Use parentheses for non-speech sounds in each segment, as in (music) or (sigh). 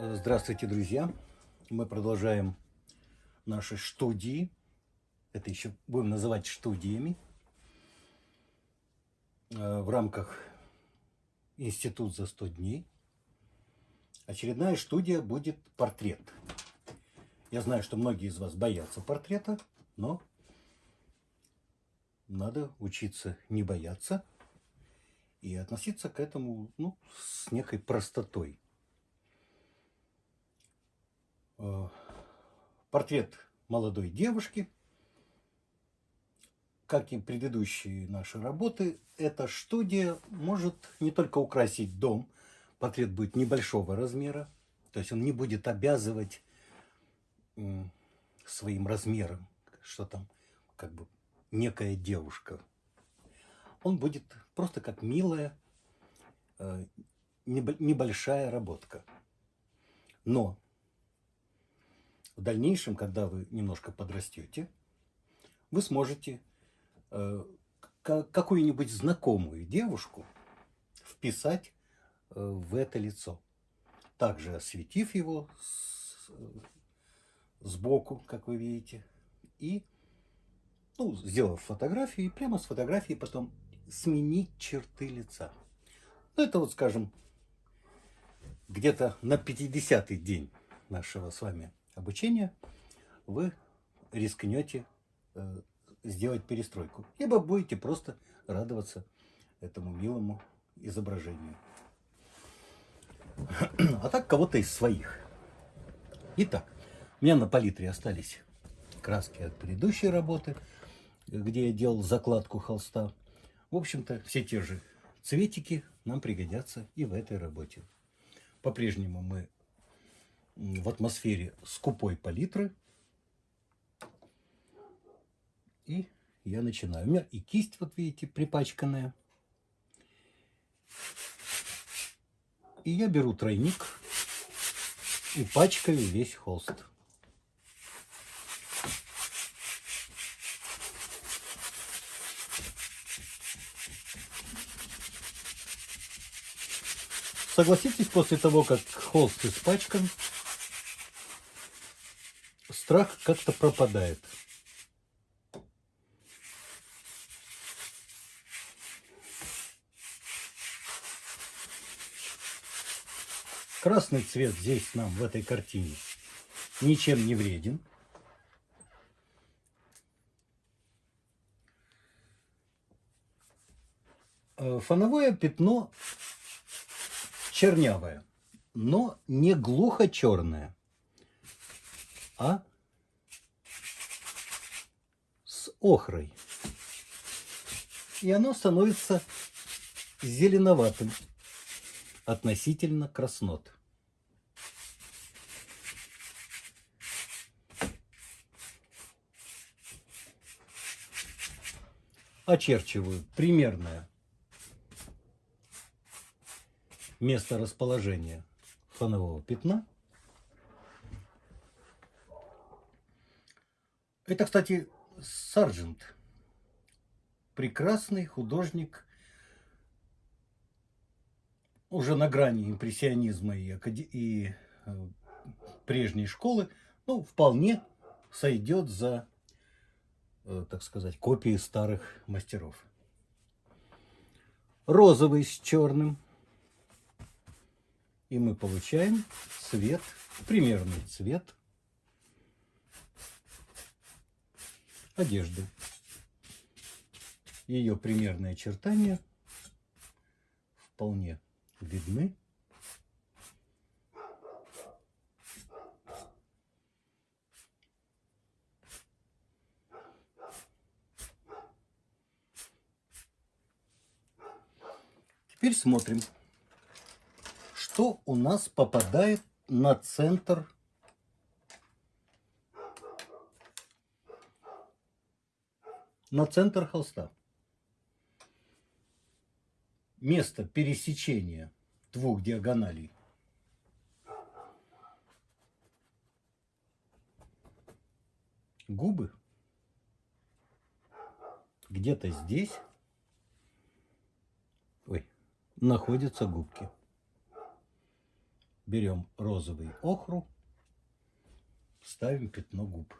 Здравствуйте, друзья! Мы продолжаем наши студии. Это еще будем называть студиями. Э, в рамках Институт за 100 дней. Очередная студия будет портрет. Я знаю, что многие из вас боятся портрета, но надо учиться не бояться и относиться к этому ну, с некой простотой. Э, портрет молодой девушки, как и предыдущие наши работы, эта студия может не только украсить дом, портрет будет небольшого размера, то есть он не будет обязывать своим размером, что там как бы некая девушка. Он будет просто как милая, э, небольшая работка. Но в дальнейшем, когда вы немножко подрастете, вы сможете э, какую-нибудь знакомую девушку вписать э, в это лицо. Также осветив его сбоку, как вы видите, и ну, сделав фотографию, и прямо с фотографии потом сменить черты лица. Ну, это вот, скажем, где-то на 50-й день нашего с вами обучения вы рискнете э, сделать перестройку. Либо будете просто радоваться этому милому изображению. (clears throat) А так кого-то из своих. Итак, у меня на палитре остались краски от предыдущей работы, где я делал закладку холста. В общем-то, все те же цветики нам пригодятся и в этой работе. По-прежнему мы в атмосфере скупой палитры. И я начинаю. У меня и кисть, вот видите, припачканная. И я беру тройник и пачкаю весь холст. Согласитесь, после того, как холст испачкан, страх как-то пропадает. Красный цвет здесь нам в этой картине ничем не вреден. Э, фоновое пятно чернявое, но не глухо черное, а охрой. И оно становится зеленоватым относительно краснот. Очерчиваю примерное место расположения фонового пятна. Это, кстати, Сарджент. Прекрасный художник, уже на грани импрессионизма и, и э, прежней школы, ну, вполне сойдет за, э, так сказать, копии старых мастеров. Розовый с черным. И мы получаем цвет, примерный цвет одежды. Ее примерные очертания вполне видны. Теперь смотрим, что у нас попадает на центр на центр холста. Место пересечения двух диагоналей. Губы где-то здесь ой, находятся губки. берем розовый охру, ставим пятно губ.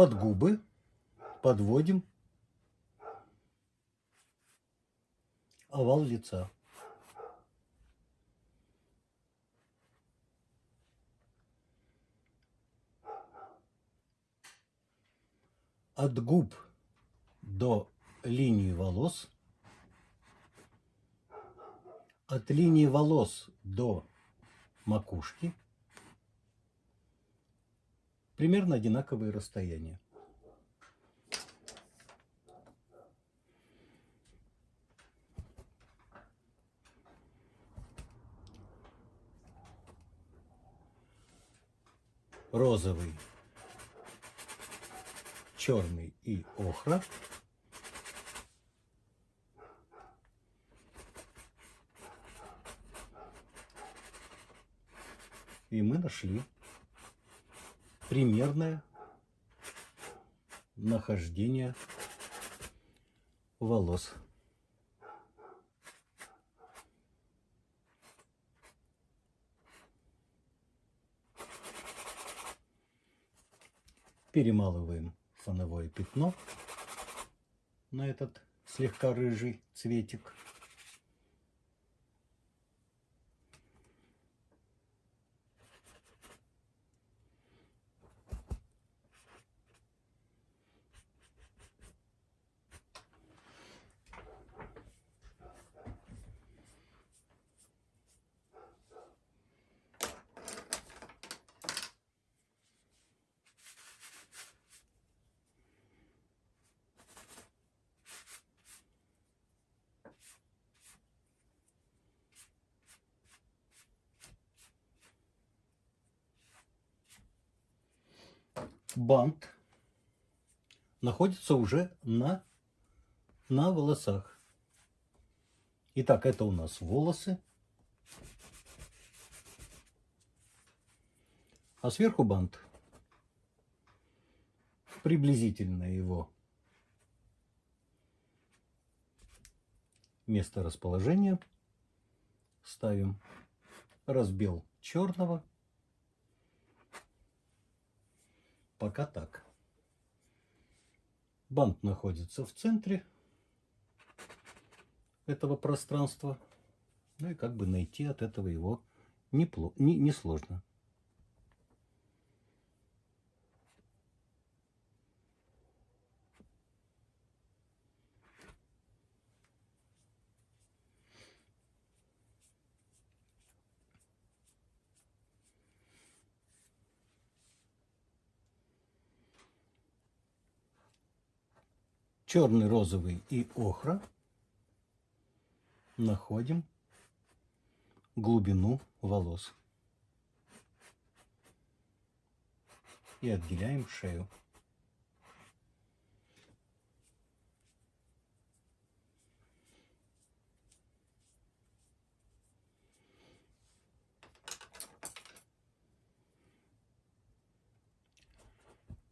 Под губы подводим овал лица. От губ до линии волос, от линии волос до макушки примерно одинаковые расстояния. розовый, черный и охра. И мы нашли примерное нахождение волос. Перемалываем фоновое пятно на этот слегка рыжий цветик. Бант находится уже на, на волосах. Итак, это у нас волосы. А сверху бант. Приблизительно его место расположения ставим разбел черного Пока так. Бант находится в центре этого пространства. Ну и как бы найти от этого его несложно. Не, не сложно. Черный, розовый и охра находим глубину волос. И отделяем шею.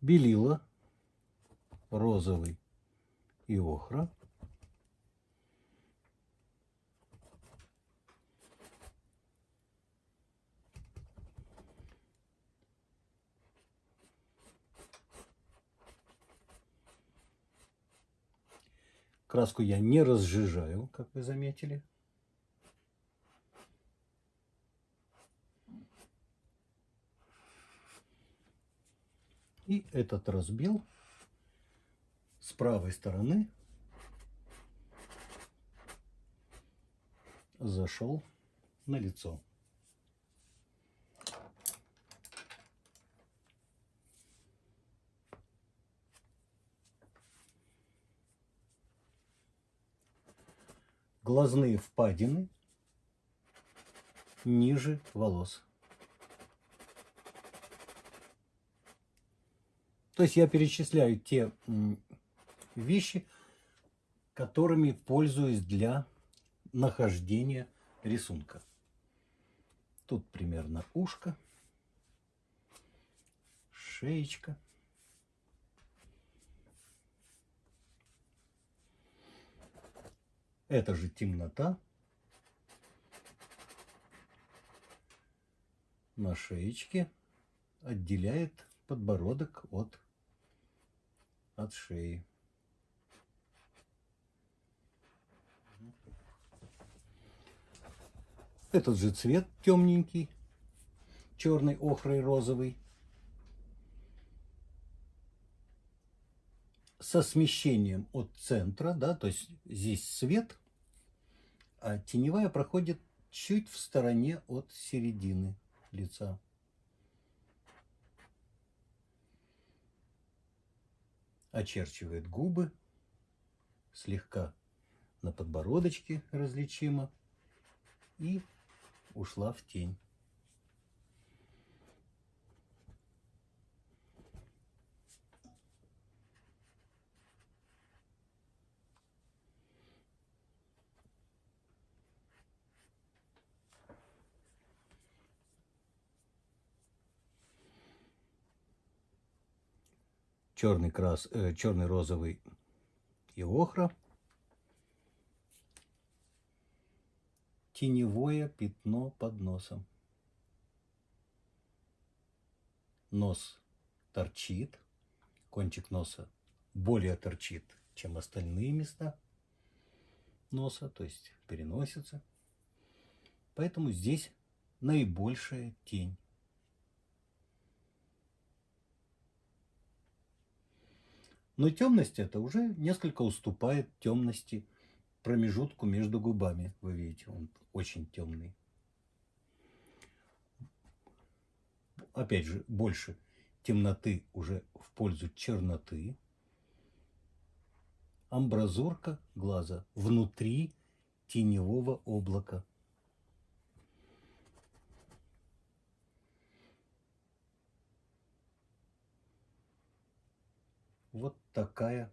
Белила розовый и охра. Краску я не разжижаю, как вы заметили. И этот разбил правой стороны зашел на лицо. Глазные впадины ниже волос. То есть я перечисляю те вещи, которыми пользуюсь для нахождения рисунка. Тут примерно ушко, шеечка. Это же темнота на шеечке отделяет подбородок от, от шеи. Этот же цвет темненький, черный, охрой, розовый. Со смещением от центра, да, то есть здесь свет, а теневая проходит чуть в стороне от середины лица. Очерчивает губы, слегка на подбородочке различимо и ушла в тень. черный крас, э, черный розовый и охра. Теневое пятно под носом. Нос торчит, кончик носа более торчит, чем остальные места носа, то есть переносится. Поэтому здесь наибольшая тень. Но темность это уже несколько уступает темности промежутку между губами. Вы видите, он очень темный. Опять же, больше темноты уже в пользу черноты. Амбразурка глаза внутри теневого облака. Вот такая,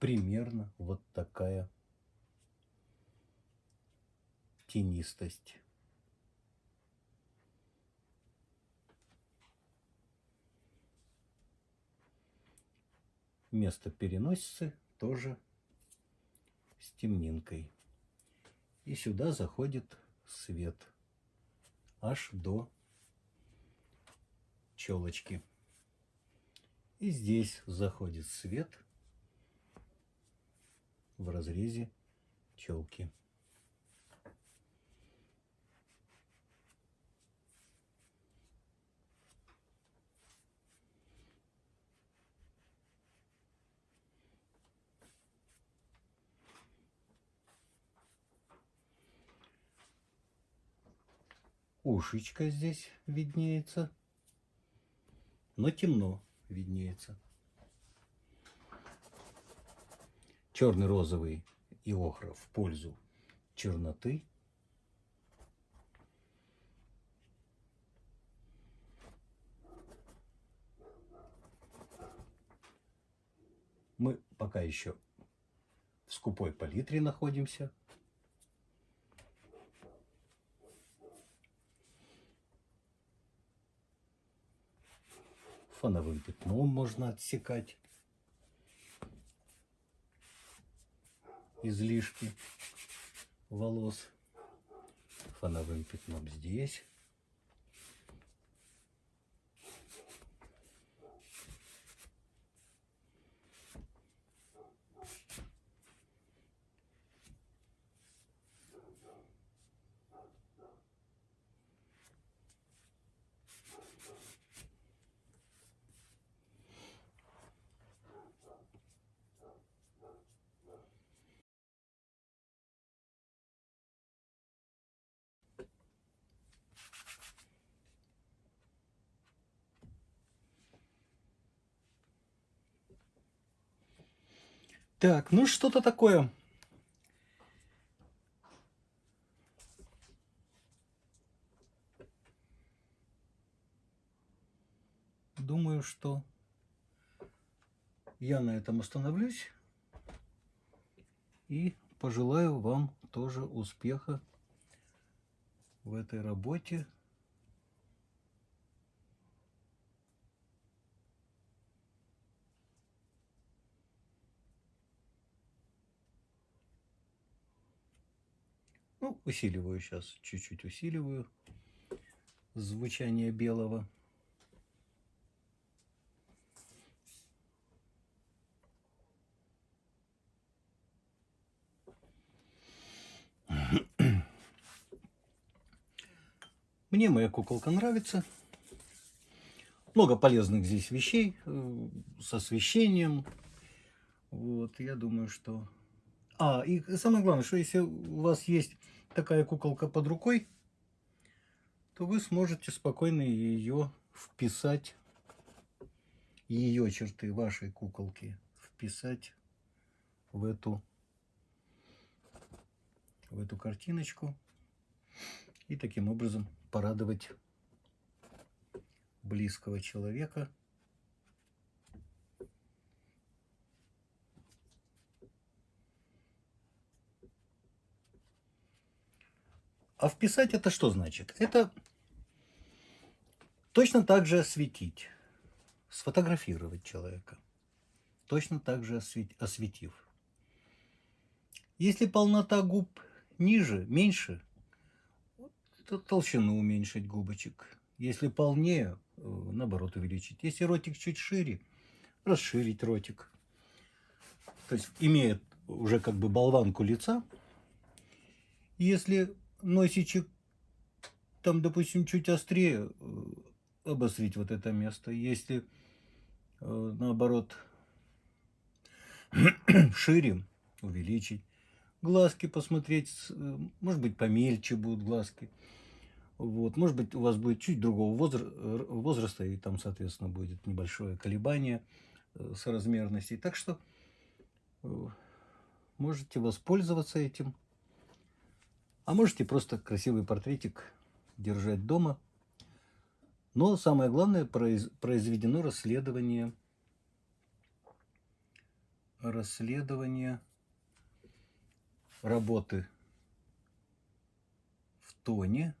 примерно вот такая тенистость. Место переносицы тоже с темнинкой. И сюда заходит свет аж до челочки. И здесь заходит свет в разрезе челки. Ушечка здесь виднеется, но темно виднеется. Черный, розовый и охра в пользу черноты. Мы пока еще в скупой палитре находимся. фоновым пятном можно отсекать излишки волос фоновым пятном здесь Так, ну что-то такое. Думаю, что я на этом остановлюсь. И пожелаю вам тоже успеха в этой работе. Усиливаю сейчас, чуть-чуть усиливаю звучание белого. (clears throat) Мне моя куколка нравится. Много полезных здесь вещей э, с освещением. Вот, я думаю, что... А, и самое главное, что если у вас есть такая куколка под рукой, то вы сможете спокойно ее вписать, ее черты вашей куколки вписать в эту, в эту картиночку и таким образом порадовать близкого человека. А вписать это что значит? Это точно так же осветить, сфотографировать человека, точно так же осветив. Если полнота губ ниже, меньше, то толщину уменьшить губочек. Если полнее, э, наоборот, увеличить. Если ротик чуть шире, расширить ротик. То есть имеет уже как бы болванку лица. Если носичек там, допустим, чуть острее, э, обострить вот это место. Если э, наоборот (clears throat) шире, увеличить. Глазки посмотреть, может быть, помельче будут глазки. Вот. Может быть, у вас будет чуть другого возраста, и там, соответственно, будет небольшое колебание э, соразмерности. Так что э, можете воспользоваться этим. А можете просто красивый портретик держать дома. Но самое главное, произведено расследование, расследование работы в тоне,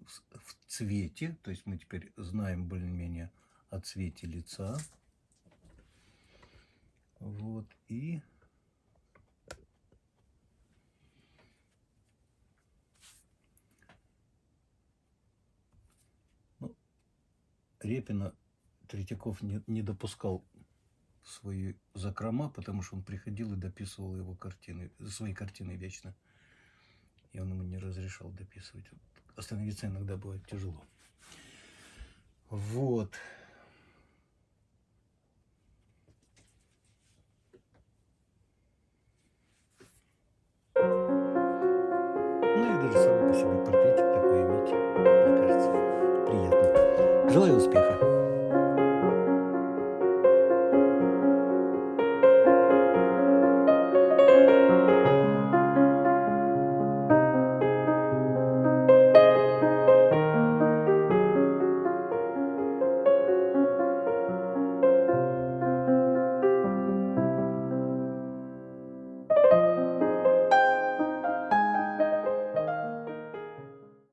в цвете, то есть мы теперь знаем более-менее о цвете лица. Вот, и Репина Третьяков не, не допускал свои закрома, потому что он приходил и дописывал его картины, свои картины вечно. И он ему не разрешал дописывать остановиться иногда будет тяжело. Вот. Ну и даже самый по себе портретик Желаю успеха!